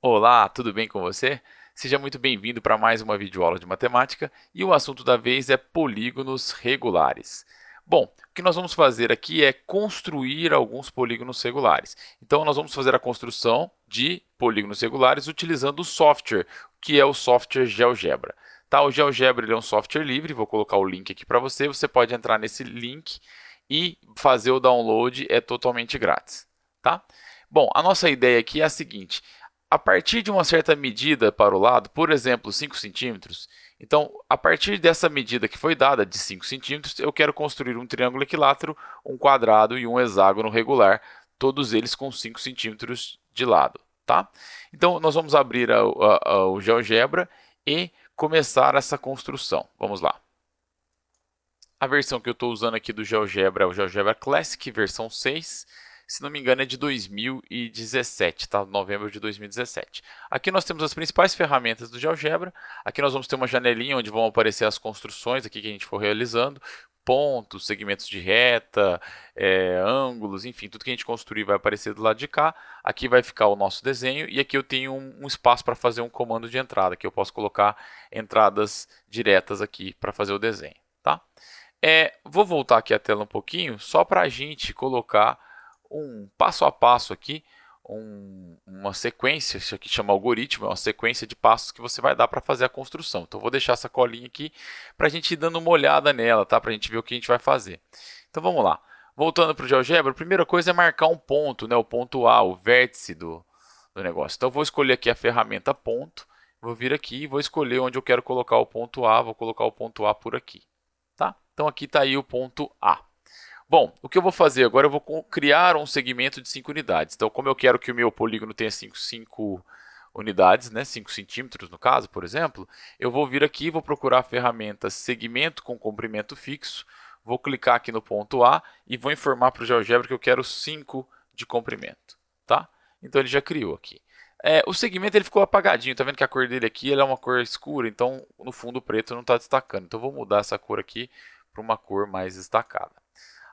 Olá, tudo bem com você? Seja muito bem-vindo para mais uma videoaula de matemática e o assunto da vez é polígonos regulares. Bom, o que nós vamos fazer aqui é construir alguns polígonos regulares. Então, nós vamos fazer a construção de polígonos regulares utilizando o software, que é o software GeoGebra. Tá, o GeoGebra é um software livre, vou colocar o link aqui para você, você pode entrar nesse link e fazer o download, é totalmente grátis. Tá? Bom, a nossa ideia aqui é a seguinte, a partir de uma certa medida para o lado, por exemplo, 5 centímetros, então, a partir dessa medida que foi dada, de 5 centímetros, eu quero construir um triângulo equilátero, um quadrado e um hexágono regular, todos eles com 5 centímetros de lado. Tá? Então, nós vamos abrir a, a, a, o GeoGebra e começar essa construção. Vamos lá. A versão que eu estou usando aqui do GeoGebra é o GeoGebra Classic, versão 6 se não me engano é de 2017, tá? Novembro de 2017. Aqui nós temos as principais ferramentas do GeoGebra. Aqui nós vamos ter uma janelinha onde vão aparecer as construções aqui que a gente for realizando, pontos, segmentos de reta, é, ângulos, enfim, tudo que a gente construir vai aparecer do lado de cá. Aqui vai ficar o nosso desenho e aqui eu tenho um, um espaço para fazer um comando de entrada, que eu posso colocar entradas diretas aqui para fazer o desenho, tá? É, vou voltar aqui a tela um pouquinho, só para a gente colocar um passo a passo aqui, um, uma sequência, isso aqui chama algoritmo, é uma sequência de passos que você vai dar para fazer a construção. Então, vou deixar essa colinha aqui para a gente ir dando uma olhada nela, tá? para a gente ver o que a gente vai fazer. Então, vamos lá. Voltando para o GeoGebra, a primeira coisa é marcar um ponto, né? o ponto A, o vértice do, do negócio. Então, vou escolher aqui a ferramenta ponto, vou vir aqui e vou escolher onde eu quero colocar o ponto A, vou colocar o ponto A por aqui. Tá? Então, aqui está aí o ponto A. Bom, o que eu vou fazer agora, eu vou criar um segmento de 5 unidades. Então, como eu quero que o meu polígono tenha 5 unidades, né, 5 centímetros no caso, por exemplo, eu vou vir aqui, vou procurar a ferramenta segmento com comprimento fixo, vou clicar aqui no ponto A e vou informar para o GeoGebra que eu quero 5 de comprimento. Tá? Então, ele já criou aqui. É, o segmento ele ficou apagadinho, tá vendo que a cor dele aqui é uma cor escura, então no fundo preto não está destacando. Então, vou mudar essa cor aqui para uma cor mais destacada.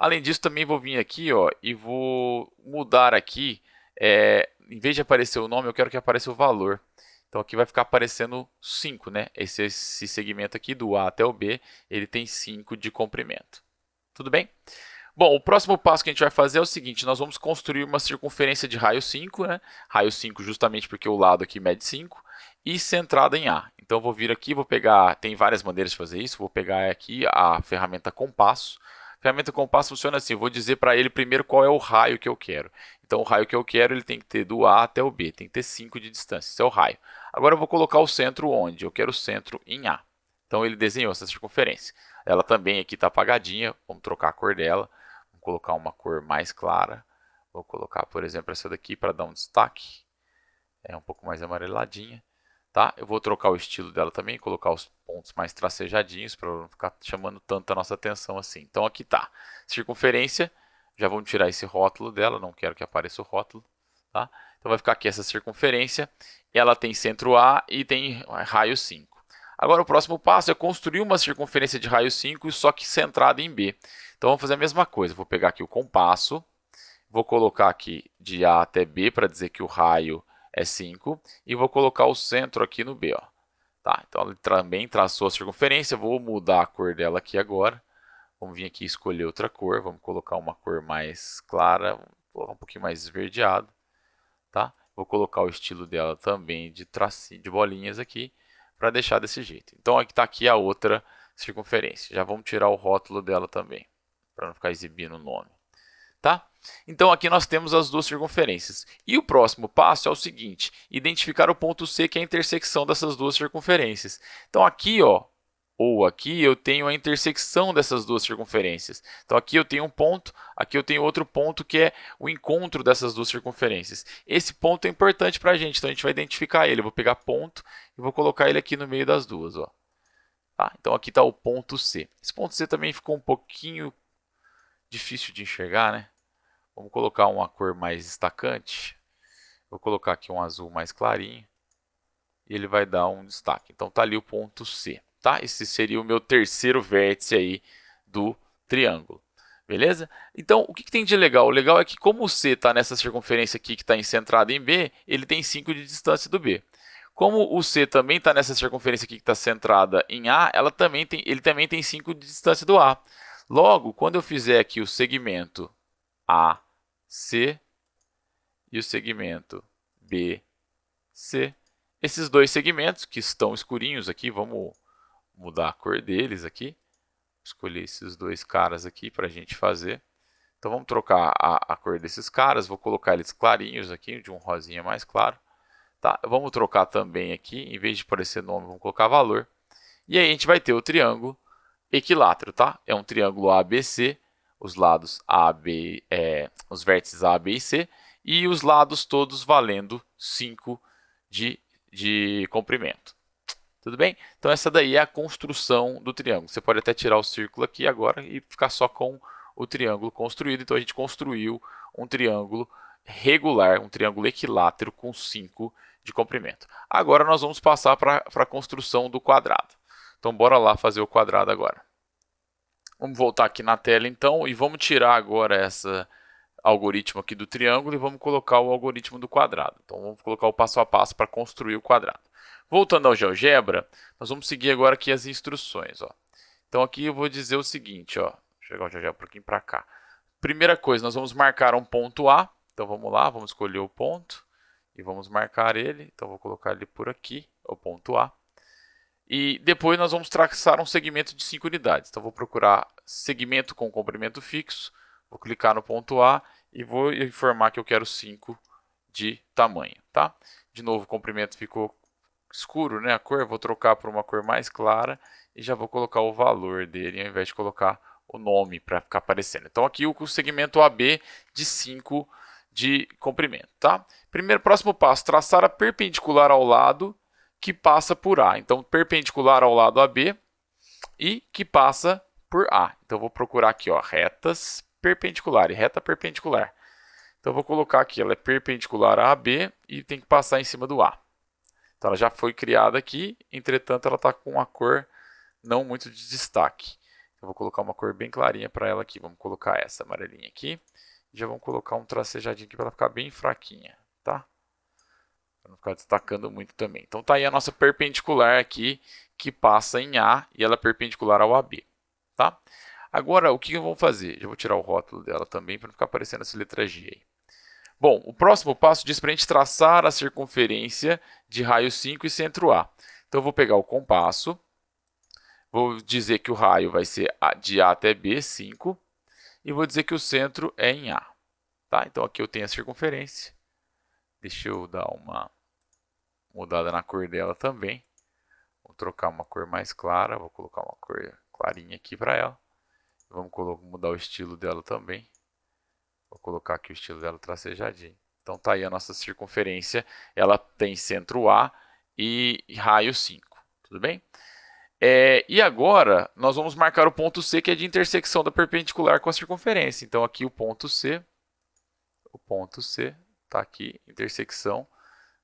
Além disso, também vou vir aqui ó, e vou mudar aqui, é, em vez de aparecer o nome, eu quero que apareça o valor. Então aqui vai ficar aparecendo 5, né? Esse, esse segmento aqui do A até o B, ele tem 5 de comprimento. Tudo bem? Bom, o próximo passo que a gente vai fazer é o seguinte, nós vamos construir uma circunferência de raio 5, né? Raio 5 justamente porque o lado aqui mede 5, e centrada em A. Então vou vir aqui, vou pegar, tem várias maneiras de fazer isso, vou pegar aqui a ferramenta compasso, ferramenta compasso funciona assim, vou dizer para ele primeiro qual é o raio que eu quero. Então o raio que eu quero ele tem que ter do A até o B, tem que ter 5 de distância, esse é o raio. Agora eu vou colocar o centro onde? Eu quero o centro em A. Então ele desenhou essa circunferência. Ela também aqui está apagadinha, vamos trocar a cor dela, vamos colocar uma cor mais clara. Vou colocar, por exemplo, essa daqui para dar um destaque. É um pouco mais amareladinha. Tá? Eu vou trocar o estilo dela também, colocar os pontos mais tracejadinhos para não ficar chamando tanto a nossa atenção assim. Então aqui está, circunferência, já vamos tirar esse rótulo dela, não quero que apareça o rótulo. Tá? Então vai ficar aqui essa circunferência, ela tem centro A e tem raio 5. Agora o próximo passo é construir uma circunferência de raio 5, só que centrada em B. Então vamos fazer a mesma coisa, vou pegar aqui o compasso, vou colocar aqui de A até B para dizer que o raio é 5, e vou colocar o centro aqui no B. Ó. Tá, então ele também traçou a circunferência, vou mudar a cor dela aqui agora. Vamos vir aqui escolher outra cor, vamos colocar uma cor mais clara, um pouquinho mais esverdeado. Tá? Vou colocar o estilo dela também de tracinho, de bolinhas aqui, para deixar desse jeito. Então aqui está aqui a outra circunferência. Já vamos tirar o rótulo dela também, para não ficar exibindo o nome. Tá? Então aqui nós temos as duas circunferências. E o próximo passo é o seguinte, identificar o ponto C, que é a intersecção dessas duas circunferências. Então aqui, ó, ou aqui, eu tenho a intersecção dessas duas circunferências. Então aqui eu tenho um ponto, aqui eu tenho outro ponto que é o encontro dessas duas circunferências. Esse ponto é importante para a gente, então a gente vai identificar ele. Eu vou pegar ponto e vou colocar ele aqui no meio das duas. Ó. Tá? Então aqui está o ponto C. Esse ponto C também ficou um pouquinho difícil de enxergar, né? Vamos colocar uma cor mais destacante. Vou colocar aqui um azul mais clarinho. E ele vai dar um destaque. Então tá ali o ponto C. Tá? Esse seria o meu terceiro vértice aí do triângulo. Beleza? Então, o que, que, tem de legal? O legal é que como o C está nessa circunferência aqui que está centrada em B, ele tem 5 de distância do B. Como o C também está nessa circunferência aqui que está centrada em A, ela também tem, ele também tem 5 de distância do A. Logo, quando eu fizer aqui o segmento AC e o segmento BC, esses dois segmentos que estão escurinhos aqui, vamos mudar a cor deles aqui, escolher esses dois caras aqui para a gente fazer. Então vamos trocar a, a, cor desses caras, vou colocar eles clarinhos aqui, de um rosinha mais claro. Tá, vamos trocar também aqui, em vez de aparecer nome, vamos colocar valor. E aí a gente vai ter o triângulo equilátero, tá? É um triângulo ABC, os lados A, B, é, os vértices A, B e C, e os lados todos valendo 5 de, de comprimento. Tudo bem? Então essa daí é a construção do triângulo. Você pode até tirar o círculo aqui agora e ficar só com o triângulo construído. Então a gente construiu um triângulo regular, um triângulo equilátero com 5 de comprimento. Agora nós vamos passar para a construção do quadrado. Então bora lá fazer o quadrado agora. Vamos voltar aqui na tela então e vamos tirar agora essa algoritmo aqui do triângulo e vamos colocar o algoritmo do quadrado. Então vamos colocar o passo a passo para construir o quadrado. Voltando ao GeoGebra, nós vamos seguir agora aqui as instruções. Ó. Então aqui eu vou dizer o seguinte, ó, chegar o GeoGebra um pouquinho para cá. Primeira coisa, nós vamos marcar um ponto A. Então vamos lá, vamos escolher o ponto e vamos marcar ele. Então vou colocar ele por aqui, o ponto A. E depois nós vamos traçar um segmento de 5 unidades. Então vou procurar segmento com comprimento fixo, vou clicar no ponto A e vou informar que eu quero 5 de tamanho, tá? De novo, o comprimento ficou escuro, né, a cor, vou trocar para uma cor mais clara e já vou colocar o valor dele ao invés de colocar o nome para ficar aparecendo. Então aqui o segmento AB de 5 de comprimento, tá? Primeiro, próximo passo, traçar a perpendicular ao lado que passa por A. Então, perpendicular ao lado AB e que passa por A. Então, vou procurar aqui, ó, retas perpendiculares, reta perpendicular. Então, vou colocar aqui, ela é perpendicular a AB e tem que passar em cima do A. Então ela já foi criada aqui, entretanto ela está com uma cor não muito de destaque. Eu vou colocar uma cor bem clarinha para ela aqui. Vamos colocar essa amarelinha aqui. Já vamos colocar um tracejadinho aqui para ela ficar bem fraquinha, tá? Para não ficar destacando muito também. Então tá aí a nossa perpendicular aqui, que passa em A e ela é perpendicular ao AB, tá? Agora, o que eu vou fazer? Eu vou tirar o rótulo dela também para não ficar aparecendo essa letra G aí. Bom, o próximo passo diz para a gente traçar a circunferência de raio 5 e centro A. Então, eu vou pegar o compasso, vou dizer que o raio vai ser de A até B, 5, e vou dizer que o centro é em A. Tá? Então, aqui eu tenho a circunferência. Deixa eu dar uma mudada na cor dela também. Vou trocar uma cor mais clara, vou colocar uma cor clarinha aqui para ela. Vamos mudar o estilo dela também. Vou colocar aqui o estilo dela tracejadinho. Então tá aí a nossa circunferência. Ela tem centro A e raio 5. Tudo bem? É, e agora nós vamos marcar o ponto C, que é de intersecção da perpendicular com a circunferência. Então aqui o ponto C, o ponto C está aqui, intersecção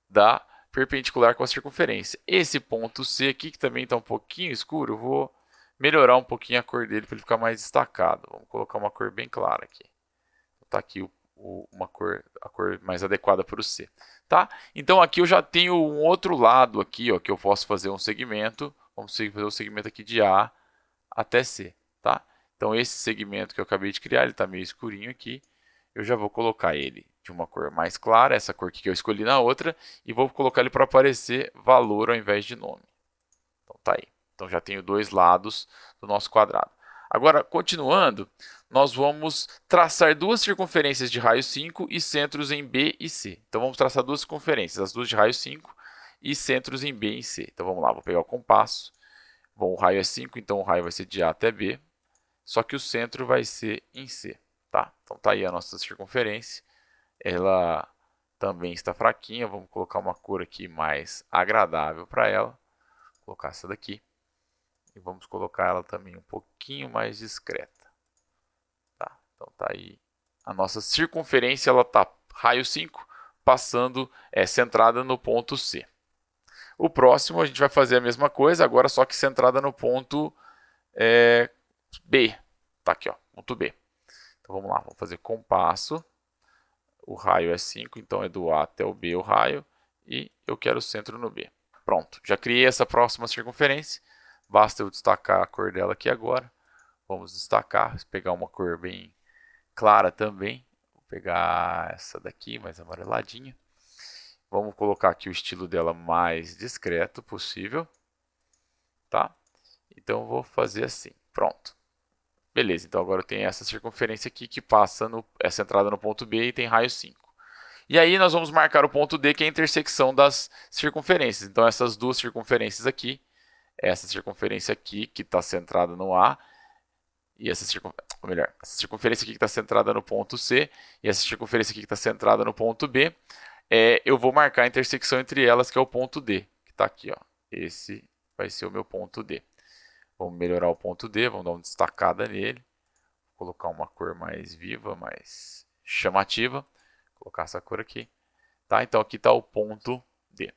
da perpendicular com a circunferência. Esse ponto C aqui, que também está um pouquinho escuro, vou melhorar um pouquinho a cor dele para ele ficar mais destacado. Vamos colocar uma cor bem clara aqui tá aqui o, o, uma cor, a cor mais adequada para o C. Tá? Então aqui eu já tenho um outro lado aqui, ó, que eu posso fazer um segmento. Vamos fazer um segmento aqui de A até C. Tá? Então esse segmento que eu acabei de criar, ele está meio escurinho aqui. Eu já vou colocar ele de uma cor mais clara, essa cor que eu escolhi na outra, e vou colocar ele para aparecer valor ao invés de nome. Então tá aí. Então já tenho dois lados do nosso quadrado. Agora, continuando, nós vamos traçar duas circunferências de raio 5 e centros em B e C. Então, vamos traçar duas circunferências, as duas de raio 5 e centros em B e C. Então, vamos lá, vou pegar o compasso. Bom, o raio é 5, então o raio vai ser de A até B, só que o centro vai ser em C. Tá? Então, tá aí a nossa circunferência. Ela também está fraquinha, vamos colocar uma cor aqui mais agradável para ela. Vou colocar essa daqui. E vamos colocar ela também um pouquinho mais discreta. Então tá aí a nossa circunferência, ela tá raio 5, passando, é, centrada no ponto C. O próximo a gente vai fazer a mesma coisa, agora só que centrada no ponto é, B. Tá aqui, ó, ponto B. Então vamos lá, vamos fazer compasso. O raio é 5, então é do A até o B o raio. E eu quero o centro no B. Pronto, já criei essa próxima circunferência. Basta eu destacar a cor dela aqui agora. Vamos destacar, pegar uma cor bem clara também. Vou pegar essa daqui, mais amareladinha. Vamos colocar aqui o estilo dela mais discreto possível. Tá? Então, vou fazer assim. Pronto. Beleza, então agora eu tenho essa circunferência aqui que passa no, essa entrada no ponto B e tem raio 5. E aí nós vamos marcar o ponto D, que é a intersecção das circunferências. Então essas duas circunferências aqui, essa circunferência aqui, que está centrada no A, e essa, circun... melhor, essa circunferência aqui que está centrada no ponto C, e essa circunferência aqui que está centrada no ponto B, é, eu vou marcar a intersecção entre elas, que é o ponto D, que está aqui. Ó. Esse vai ser o meu ponto D. Vamos melhorar o ponto D, vamos dar uma destacada nele. Vou colocar uma cor mais viva, mais chamativa. Vou colocar essa cor aqui. Tá? Então aqui está o ponto D.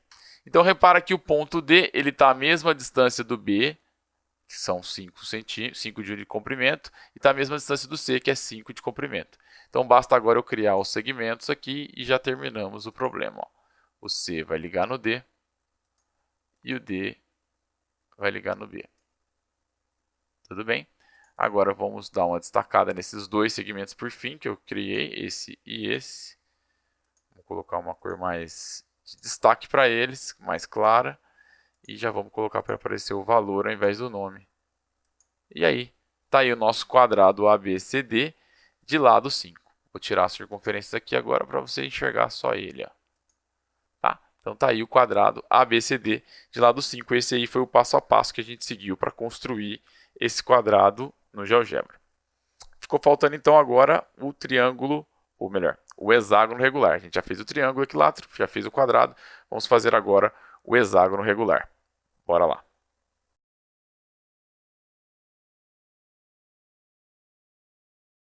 Então repara que o ponto D está à mesma distância do B, que são 5, 5 de comprimento, e está à mesma distância do C, que é 5 de comprimento. Então basta agora eu criar os segmentos aqui e já terminamos o problema. Ó. O C vai ligar no D e o D vai ligar no B. Tudo bem? Agora vamos dar uma destacada nesses dois segmentos por fim que eu criei, esse e esse. Vou colocar uma cor mais de destaque para eles, mais clara. E já vamos colocar para aparecer o valor ao invés do nome. E aí, está aí o nosso quadrado ABCD de lado 5. Vou tirar as circunferências aqui agora para você enxergar só ele. Ó. Tá? Então está aí o quadrado ABCD de lado 5. Esse aí foi o passo a passo que a gente seguiu para construir esse quadrado no GeoGebra. Ficou faltando então agora o triângulo, ou melhor, o hexágono regular. A gente já fez o triângulo equilátero, já fez o quadrado, vamos fazer agora o hexágono regular. Bora lá.